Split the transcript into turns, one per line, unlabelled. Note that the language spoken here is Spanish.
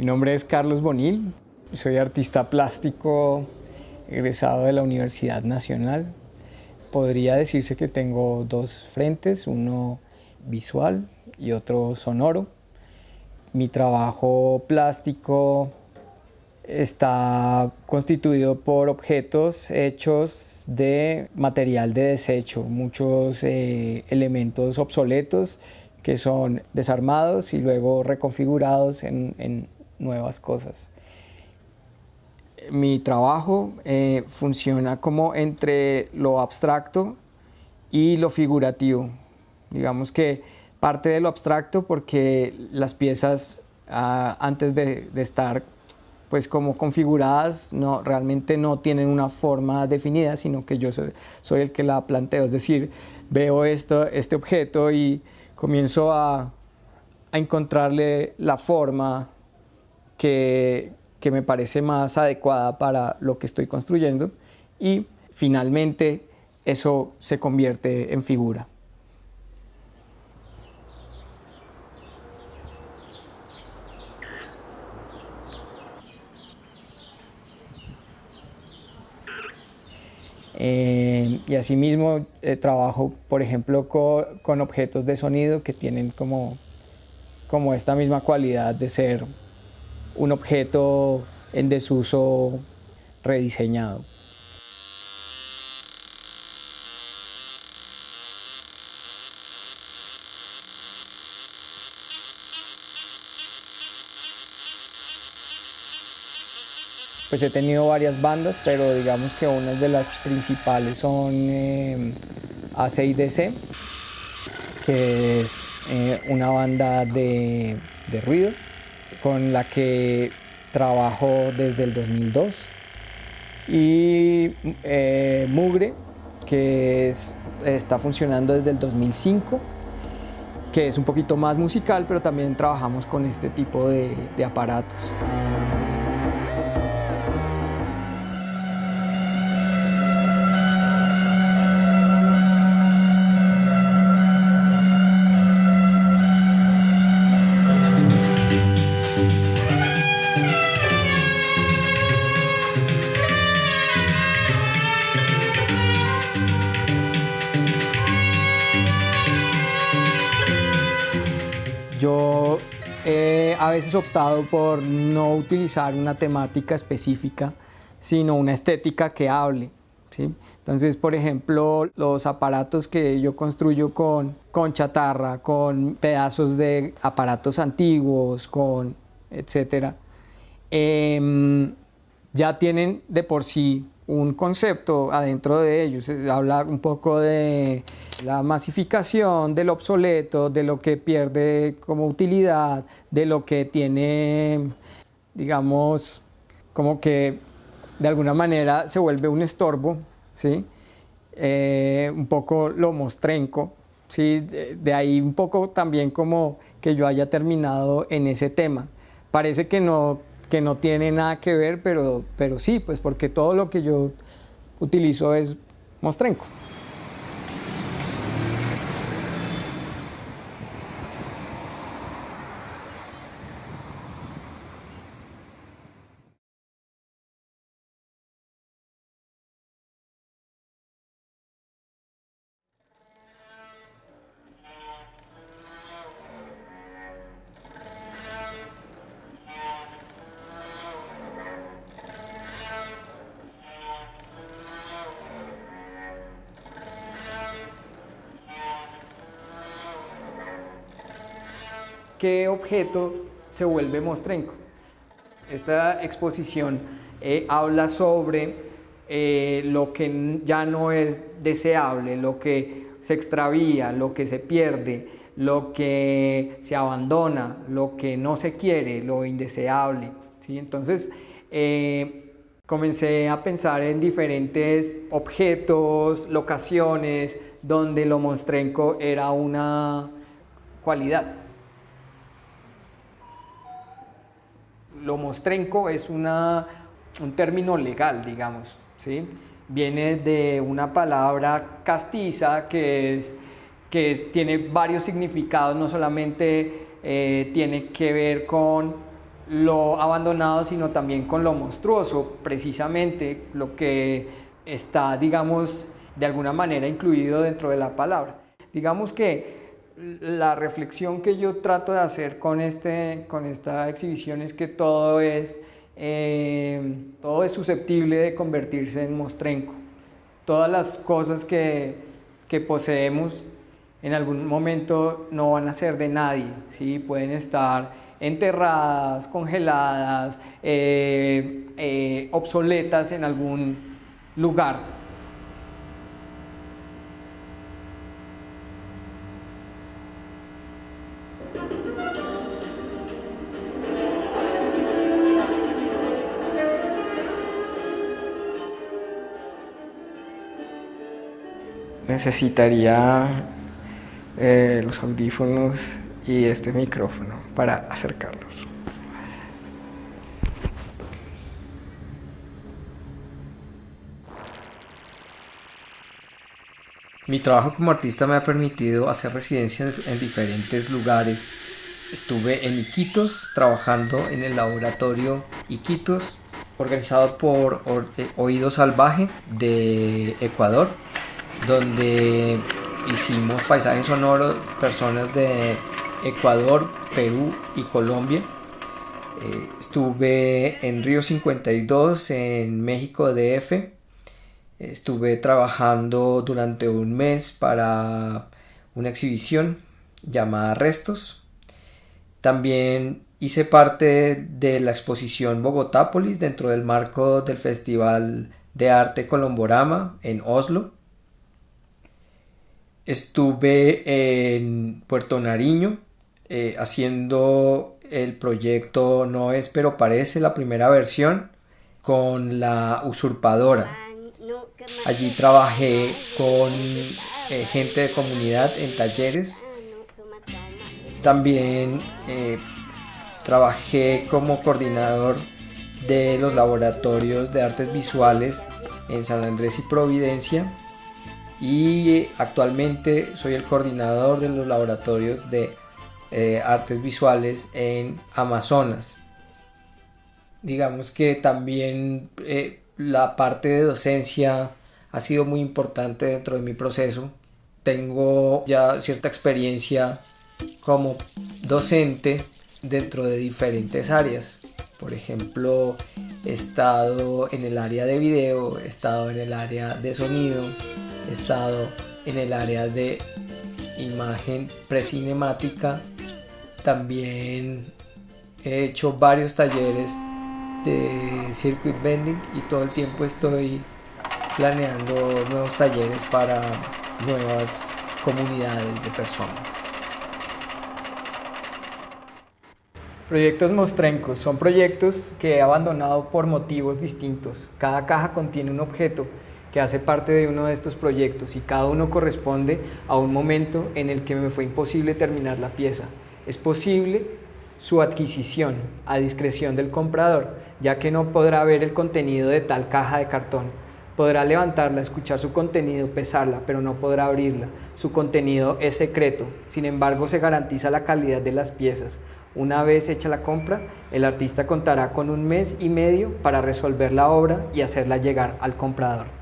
Mi nombre es Carlos Bonil, soy artista plástico egresado de la Universidad Nacional. Podría decirse que tengo dos frentes, uno visual y otro sonoro. Mi trabajo plástico está constituido por objetos hechos de material de desecho, muchos eh, elementos obsoletos que son desarmados y luego reconfigurados en, nuevas cosas. Mi trabajo eh, funciona como entre lo abstracto y lo figurativo. Digamos que parte de lo abstracto porque las piezas ah, antes de, de estar pues como configuradas, no, realmente no tienen una forma definida, sino que yo soy, el que la planteo, es decir, veo esto, este objeto y comienzo a, encontrarle la forma que, me parece más adecuada para lo que estoy construyendo y finalmente eso se convierte en figura. Eh, y asimismo eh, trabajo, por ejemplo, con, objetos de sonido que tienen como, como esta misma cualidad de ser un objeto en desuso rediseñado. pues he tenido varias bandas, pero digamos que una de las principales son eh, AC/DC, que es eh, una banda de, ruido con la que trabajo desde el 2002 y eh, Mugre, que está funcionando desde el 2005 que es un poquito más musical, pero también trabajamos con este tipo de aparatos. He a veces optado por no utilizar una temática específica, sino una estética que hable. ¿sí? Entonces, por ejemplo, los aparatos que yo construyo con, con chatarra, con pedazos de aparatos antiguos, con etcétera, em, ya tienen de por sí un concepto adentro de ellos. Se habla un poco de la masificación, del obsoleto, de lo que pierde como utilidad, de lo que tiene, digamos, como que de alguna manera se vuelve un estorbo, ¿sí? Eh, un poco lo mostrenco, ¿sí? de ahí un poco también como que yo haya terminado en ese tema. Parece que no que no tiene nada que ver, pero, pero sí, pues porque todo lo que yo utilizo es mostrenco. Qué objeto se vuelve mostrenco. Esta exposición eh, habla sobre eh, lo que ya no es deseable, lo que se extravía, lo que se pierde, lo que se abandona, lo que no se quiere, lo indeseable. ¿sí? Entonces, eh, comencé a pensar en diferentes objetos, locaciones, donde lo mostrenco era una cualidad. Lo mostrenco es una, un término legal, digamos, ¿sí? Viene de una palabra castiza que, que tiene varios significados, no solamente eh, tiene que ver con lo abandonado, sino también con lo monstruoso, precisamente lo que está, digamos, de alguna manera incluido dentro de la palabra. Digamos que la reflexión que yo trato de hacer con, este, con esta exhibición es que todo es, eh, todo es susceptible de convertirse en mostrenco. Todas las cosas que, que poseemos en algún momento no van a ser de nadie, ¿sí? pueden estar enterradas, congeladas, eh, eh, obsoletas en algún lugar. Necesitaría eh, los audífonos y este micrófono para acercarlos. Mi trabajo como artista me ha permitido hacer residencias en diferentes lugares. Estuve en Iquitos trabajando en el laboratorio Iquitos organizado por eh, Oído Salvaje de Ecuador donde hicimos paisajes sonoros, personas de Ecuador, Perú y Colombia. Eh, estuve en Río 52, en México DF. Estuve trabajando durante un mes para una exhibición llamada Restos. También hice parte de la exposición Bogotápolis dentro del marco del Festival de Arte Colomborama en Oslo. Estuve en Puerto Nariño eh, haciendo el proyecto No es pero parece la primera versión con la usurpadora. Allí trabajé con eh, gente de comunidad en talleres. También eh, trabajé como coordinador de los laboratorios de artes visuales en San Andrés y Providencia y actualmente soy el coordinador de los laboratorios de eh, artes visuales en Amazonas. Digamos que también eh, la parte de docencia ha sido muy importante dentro de mi proceso. Tengo ya cierta experiencia como docente dentro de diferentes áreas. Por ejemplo, he estado en el área de video, he estado en el área de sonido, estado en el área de imagen precinemática. También he hecho varios talleres de circuit bending y todo el tiempo estoy planeando nuevos talleres para nuevas comunidades de personas. Proyectos mostrencos son proyectos que he abandonado por motivos distintos. Cada caja contiene un objeto que hace parte de uno de estos proyectos y cada uno corresponde a un momento en el que me fue imposible terminar la pieza. Es posible su adquisición a discreción del comprador, ya que no podrá ver el contenido de tal caja de cartón. Podrá levantarla, escuchar su contenido, pesarla, pero no podrá abrirla. Su contenido es secreto, sin embargo se garantiza la calidad de las piezas. Una vez hecha la compra, el artista contará con un mes y medio para resolver la obra y hacerla llegar al comprador.